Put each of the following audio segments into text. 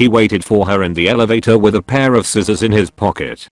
He waited for her in the elevator with a pair of scissors in his pocket.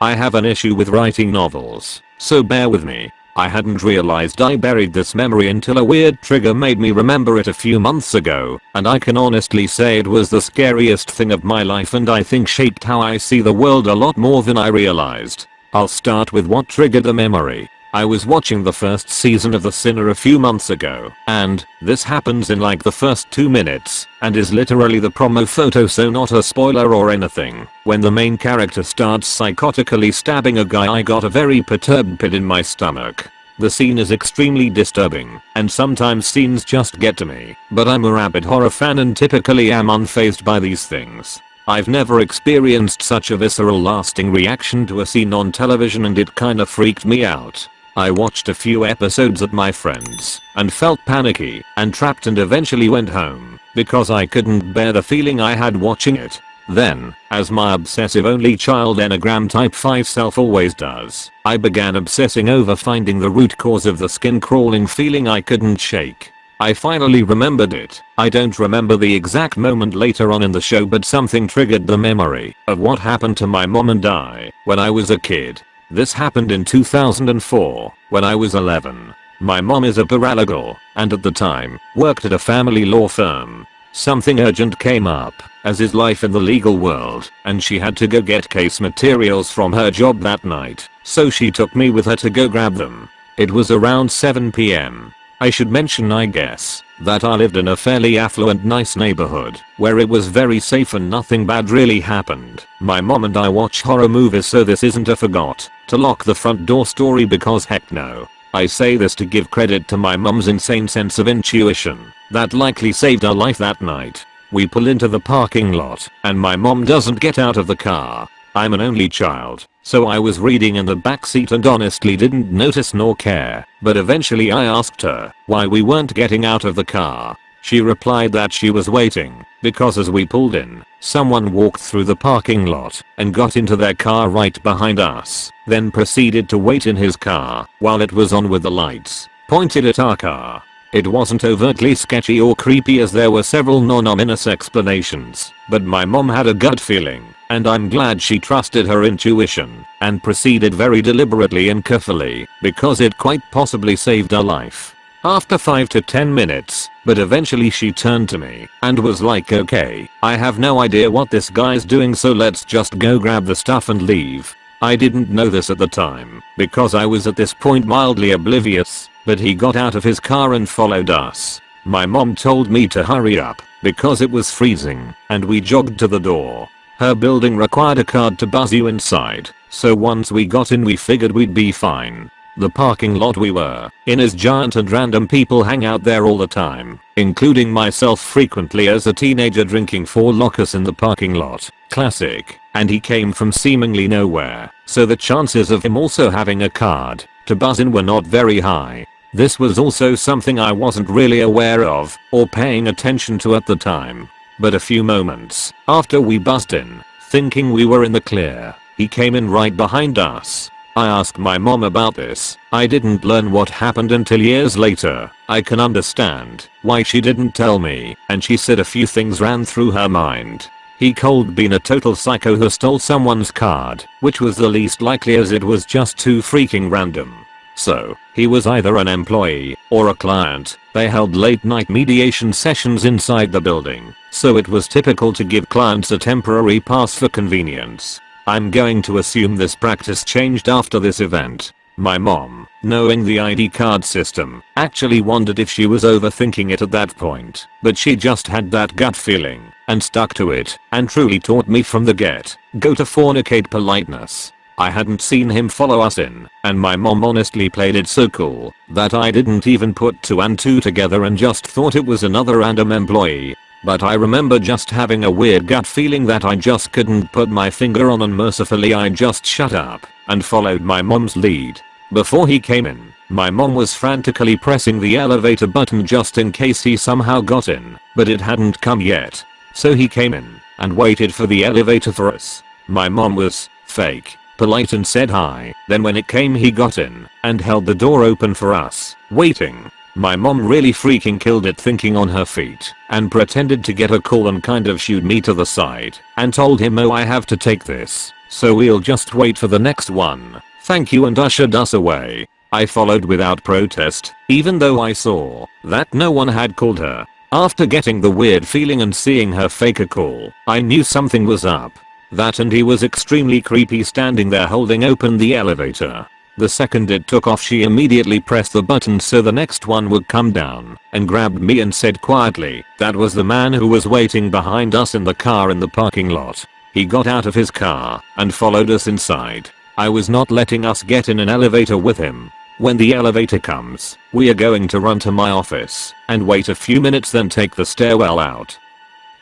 I have an issue with writing novels, so bear with me. I hadn't realized I buried this memory until a weird trigger made me remember it a few months ago, and I can honestly say it was the scariest thing of my life and I think shaped how I see the world a lot more than I realized. I'll start with what triggered the memory. I was watching the first season of The Sinner a few months ago, and this happens in like the first 2 minutes, and is literally the promo photo so not a spoiler or anything. When the main character starts psychotically stabbing a guy I got a very perturbed pit in my stomach. The scene is extremely disturbing, and sometimes scenes just get to me, but I'm a rabid horror fan and typically am unfazed by these things. I've never experienced such a visceral lasting reaction to a scene on television and it kinda freaked me out. I watched a few episodes at my friend's and felt panicky and trapped and eventually went home because I couldn't bear the feeling I had watching it. Then, as my obsessive only child enneagram type 5 self always does, I began obsessing over finding the root cause of the skin crawling feeling I couldn't shake. I finally remembered it. I don't remember the exact moment later on in the show but something triggered the memory of what happened to my mom and I when I was a kid. This happened in 2004, when I was 11. My mom is a paralegal, and at the time, worked at a family law firm. Something urgent came up, as is life in the legal world, and she had to go get case materials from her job that night, so she took me with her to go grab them. It was around 7pm. I should mention I guess, that I lived in a fairly affluent nice neighborhood, where it was very safe and nothing bad really happened. My mom and I watch horror movies so this isn't a forgot to lock the front door story because heck no. I say this to give credit to my mum's insane sense of intuition that likely saved our life that night. We pull into the parking lot and my mom doesn't get out of the car. I'm an only child, so I was reading in the backseat and honestly didn't notice nor care, but eventually I asked her why we weren't getting out of the car. She replied that she was waiting, because as we pulled in, someone walked through the parking lot and got into their car right behind us, then proceeded to wait in his car while it was on with the lights, pointed at our car. It wasn't overtly sketchy or creepy as there were several non-ominous explanations, but my mom had a gut feeling and I'm glad she trusted her intuition and proceeded very deliberately and carefully because it quite possibly saved her life. After 5 to 10 minutes, but eventually she turned to me and was like okay, I have no idea what this guy's doing so let's just go grab the stuff and leave. I didn't know this at the time because I was at this point mildly oblivious, but he got out of his car and followed us. My mom told me to hurry up because it was freezing and we jogged to the door. Her building required a card to buzz you inside, so once we got in we figured we'd be fine. The parking lot we were in is giant and random people hang out there all the time, including myself frequently as a teenager drinking Four Lokos in the parking lot. Classic. And he came from seemingly nowhere, so the chances of him also having a card to buzz in were not very high. This was also something I wasn't really aware of or paying attention to at the time. But a few moments after we buzzed in, thinking we were in the clear, he came in right behind us. I asked my mom about this. I didn't learn what happened until years later. I can understand why she didn't tell me and she said a few things ran through her mind. He cold been a total psycho who stole someone's card, which was the least likely as it was just too freaking random. So, he was either an employee or a client. They held late night mediation sessions inside the building, so it was typical to give clients a temporary pass for convenience. I'm going to assume this practice changed after this event. My mom, knowing the ID card system, actually wondered if she was overthinking it at that point, but she just had that gut feeling and stuck to it and truly taught me from the get go to fornicate politeness. I hadn't seen him follow us in, and my mom honestly played it so cool that I didn't even put 2 and 2 together and just thought it was another random employee. But I remember just having a weird gut feeling that I just couldn't put my finger on and mercifully I just shut up and followed my mom's lead. Before he came in, my mom was frantically pressing the elevator button just in case he somehow got in, but it hadn't come yet. So he came in and waited for the elevator for us. My mom was fake polite and said hi. Then when it came he got in and held the door open for us, waiting. My mom really freaking killed it thinking on her feet and pretended to get a call and kind of shooed me to the side and told him oh I have to take this so we'll just wait for the next one. Thank you and ushered us away. I followed without protest even though I saw that no one had called her. After getting the weird feeling and seeing her fake a call, I knew something was up. That and he was extremely creepy standing there holding open the elevator. The second it took off she immediately pressed the button so the next one would come down and grabbed me and said quietly that was the man who was waiting behind us in the car in the parking lot. He got out of his car and followed us inside. I was not letting us get in an elevator with him. When the elevator comes, we are going to run to my office and wait a few minutes then take the stairwell out.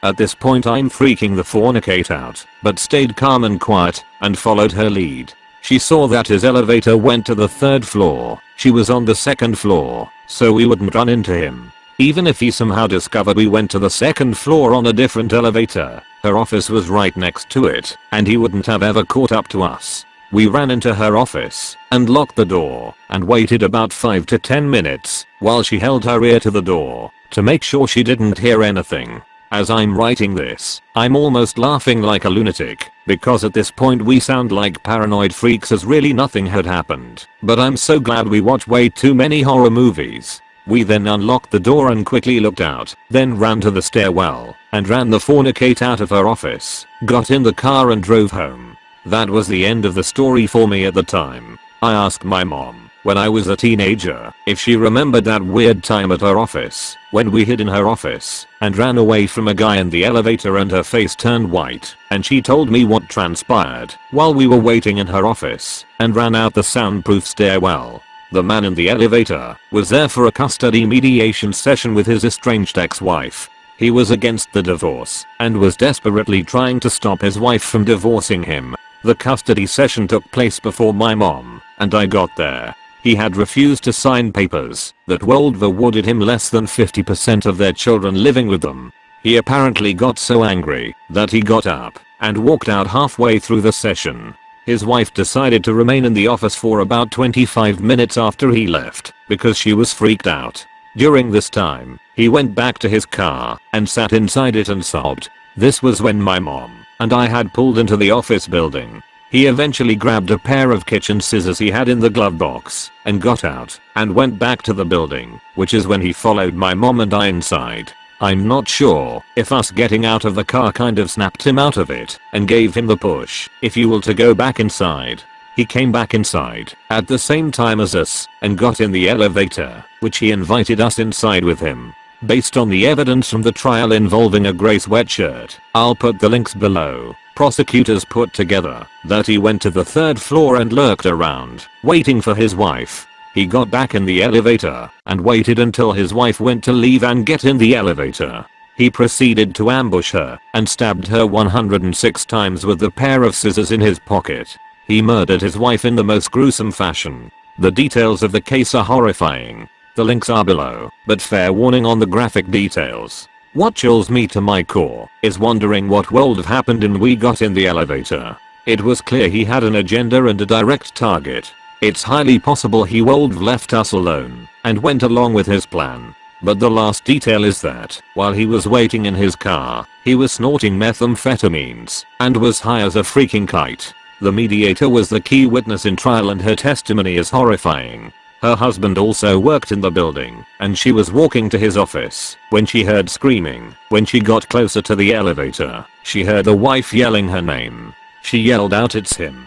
At this point I'm freaking the fornicate out, but stayed calm and quiet and followed her lead. She saw that his elevator went to the third floor. She was on the second floor, so we wouldn't run into him. Even if he somehow discovered we went to the second floor on a different elevator, her office was right next to it, and he wouldn't have ever caught up to us. We ran into her office and locked the door and waited about 5 to 10 minutes while she held her ear to the door to make sure she didn't hear anything. As I'm writing this, I'm almost laughing like a lunatic, because at this point we sound like paranoid freaks as really nothing had happened. But I'm so glad we watch way too many horror movies. We then unlocked the door and quickly looked out, then ran to the stairwell, and ran the fornicate out of her office, got in the car and drove home. That was the end of the story for me at the time. I asked my mom, when I was a teenager if she remembered that weird time at her office when we hid in her office and ran away from a guy in the elevator and her face turned white and she told me what transpired while we were waiting in her office and ran out the soundproof stairwell. The man in the elevator was there for a custody mediation session with his estranged ex-wife. He was against the divorce and was desperately trying to stop his wife from divorcing him. The custody session took place before my mom and I got there he had refused to sign papers that World awarded him less than 50% of their children living with them. He apparently got so angry that he got up and walked out halfway through the session. His wife decided to remain in the office for about 25 minutes after he left because she was freaked out. During this time, he went back to his car and sat inside it and sobbed. This was when my mom and I had pulled into the office building he eventually grabbed a pair of kitchen scissors he had in the glove box and got out and went back to the building, which is when he followed my mom and I inside. I'm not sure if us getting out of the car kind of snapped him out of it and gave him the push, if you will to go back inside. He came back inside at the same time as us and got in the elevator, which he invited us inside with him. Based on the evidence from the trial involving a grey sweatshirt, I'll put the links below. Prosecutors put together that he went to the third floor and lurked around, waiting for his wife. He got back in the elevator and waited until his wife went to leave and get in the elevator. He proceeded to ambush her and stabbed her 106 times with the pair of scissors in his pocket. He murdered his wife in the most gruesome fashion. The details of the case are horrifying. The links are below, but fair warning on the graphic details. What chills me to my core is wondering what have happened in we got in the elevator. It was clear he had an agenda and a direct target. It's highly possible he have left us alone and went along with his plan. But the last detail is that, while he was waiting in his car, he was snorting methamphetamines and was high as a freaking kite. The mediator was the key witness in trial and her testimony is horrifying. Her husband also worked in the building, and she was walking to his office when she heard screaming. When she got closer to the elevator, she heard the wife yelling her name. She yelled out it's him.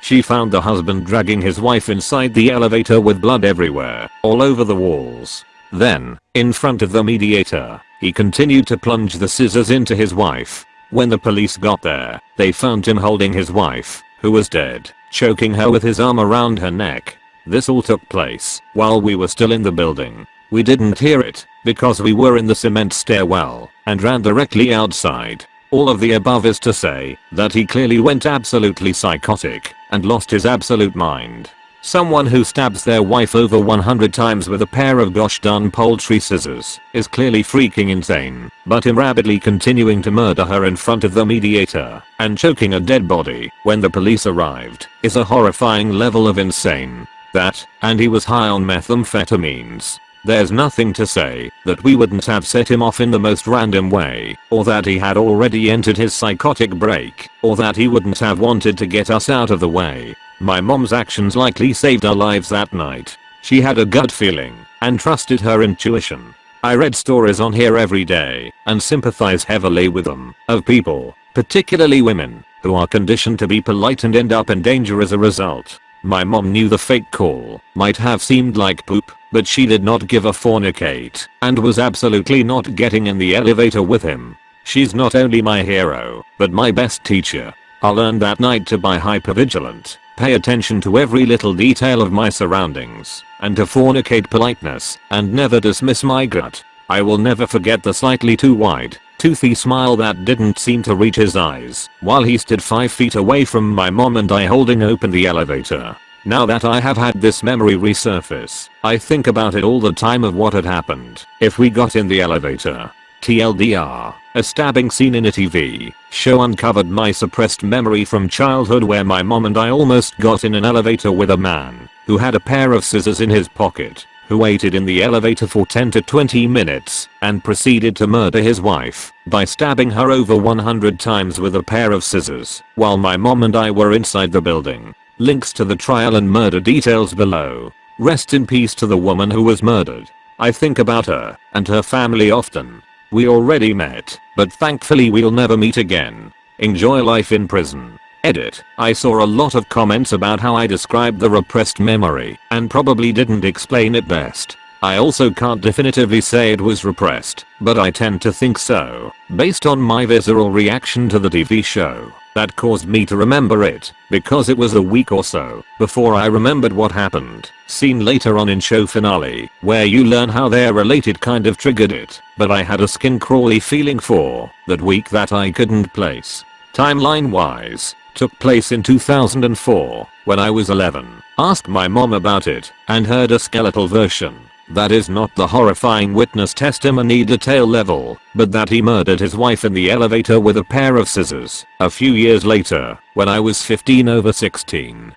She found the husband dragging his wife inside the elevator with blood everywhere, all over the walls. Then, in front of the mediator, he continued to plunge the scissors into his wife. When the police got there, they found him holding his wife, who was dead, choking her with his arm around her neck this all took place while we were still in the building. We didn't hear it because we were in the cement stairwell and ran directly outside. All of the above is to say that he clearly went absolutely psychotic and lost his absolute mind. Someone who stabs their wife over 100 times with a pair of gosh darn poultry scissors is clearly freaking insane, but him rapidly continuing to murder her in front of the mediator and choking a dead body when the police arrived is a horrifying level of insane that, and he was high on methamphetamines. There's nothing to say that we wouldn't have set him off in the most random way, or that he had already entered his psychotic break, or that he wouldn't have wanted to get us out of the way. My mom's actions likely saved our lives that night. She had a gut feeling and trusted her intuition. I read stories on here every day and sympathize heavily with them of people, particularly women, who are conditioned to be polite and end up in danger as a result. My mom knew the fake call might have seemed like poop, but she did not give a fornicate and was absolutely not getting in the elevator with him. She's not only my hero, but my best teacher. I learned that night to be hypervigilant pay attention to every little detail of my surroundings, and to fornicate politeness, and never dismiss my gut. I will never forget the slightly too wide, toothy smile that didn't seem to reach his eyes, while he stood 5 feet away from my mom and I holding open the elevator. Now that I have had this memory resurface, I think about it all the time of what had happened if we got in the elevator. TLDR, a stabbing scene in a TV show uncovered my suppressed memory from childhood where my mom and I almost got in an elevator with a man who had a pair of scissors in his pocket, who waited in the elevator for 10 to 20 minutes and proceeded to murder his wife by stabbing her over 100 times with a pair of scissors while my mom and I were inside the building. Links to the trial and murder details below. Rest in peace to the woman who was murdered. I think about her and her family often we already met, but thankfully we'll never meet again. Enjoy life in prison. Edit. I saw a lot of comments about how I described the repressed memory and probably didn't explain it best. I also can't definitively say it was repressed, but I tend to think so, based on my visceral reaction to the TV show. That caused me to remember it, because it was a week or so before I remembered what happened. Seen later on in show finale, where you learn how they're related kind of triggered it, but I had a skin crawly feeling for that week that I couldn't place. Timeline wise, took place in 2004, when I was 11. Asked my mom about it, and heard a skeletal version. That is not the horrifying witness testimony detail level, but that he murdered his wife in the elevator with a pair of scissors, a few years later, when I was 15 over 16.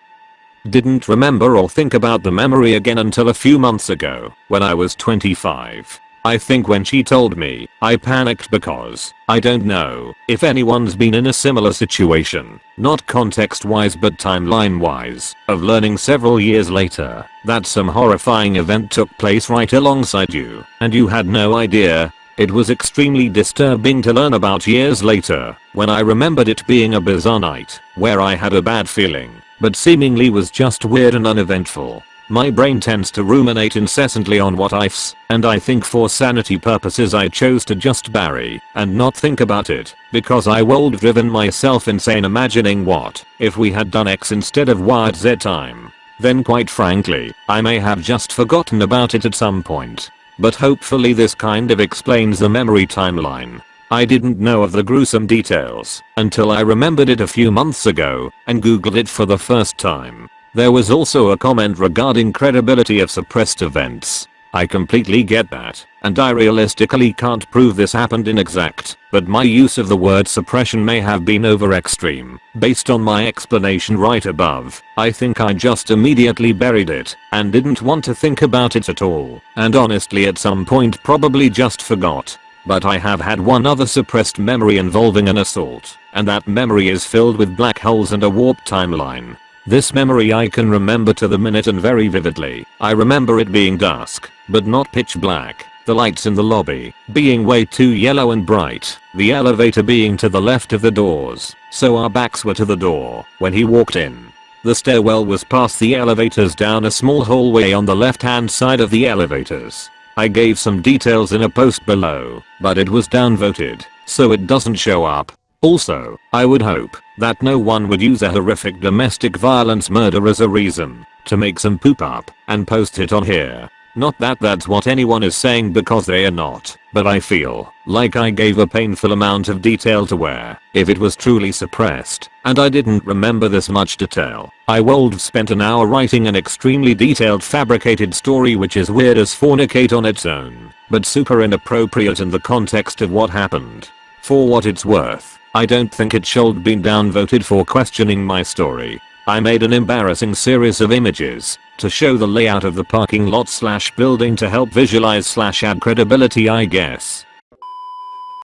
Didn't remember or think about the memory again until a few months ago, when I was 25. I think when she told me, I panicked because, I don't know, if anyone's been in a similar situation, not context wise but timeline wise, of learning several years later, that some horrifying event took place right alongside you, and you had no idea. It was extremely disturbing to learn about years later, when I remembered it being a bizarre night, where I had a bad feeling, but seemingly was just weird and uneventful. My brain tends to ruminate incessantly on what ifs, and I think for sanity purposes I chose to just bury and not think about it, because I would driven myself insane imagining what if we had done X instead of Y at Z time. Then quite frankly, I may have just forgotten about it at some point. But hopefully this kind of explains the memory timeline. I didn't know of the gruesome details until I remembered it a few months ago and googled it for the first time. There was also a comment regarding credibility of suppressed events. I completely get that, and I realistically can't prove this happened in exact, but my use of the word suppression may have been over extreme. Based on my explanation right above, I think I just immediately buried it and didn't want to think about it at all, and honestly at some point probably just forgot. But I have had one other suppressed memory involving an assault, and that memory is filled with black holes and a warped timeline. This memory I can remember to the minute and very vividly. I remember it being dusk, but not pitch black, the lights in the lobby being way too yellow and bright, the elevator being to the left of the doors, so our backs were to the door when he walked in. The stairwell was past the elevators down a small hallway on the left hand side of the elevators. I gave some details in a post below, but it was downvoted, so it doesn't show up. Also, I would hope that no one would use a horrific domestic violence murder as a reason to make some poop up and post it on here. Not that that's what anyone is saying because they are not, but I feel like I gave a painful amount of detail to where, if it was truly suppressed, and I didn't remember this much detail, I would have spent an hour writing an extremely detailed fabricated story which is weird as fornicate on its own, but super inappropriate in the context of what happened. For what it's worth, I don't think it should been downvoted for questioning my story. I made an embarrassing series of images to show the layout of the parking lot slash building to help visualize slash add credibility I guess.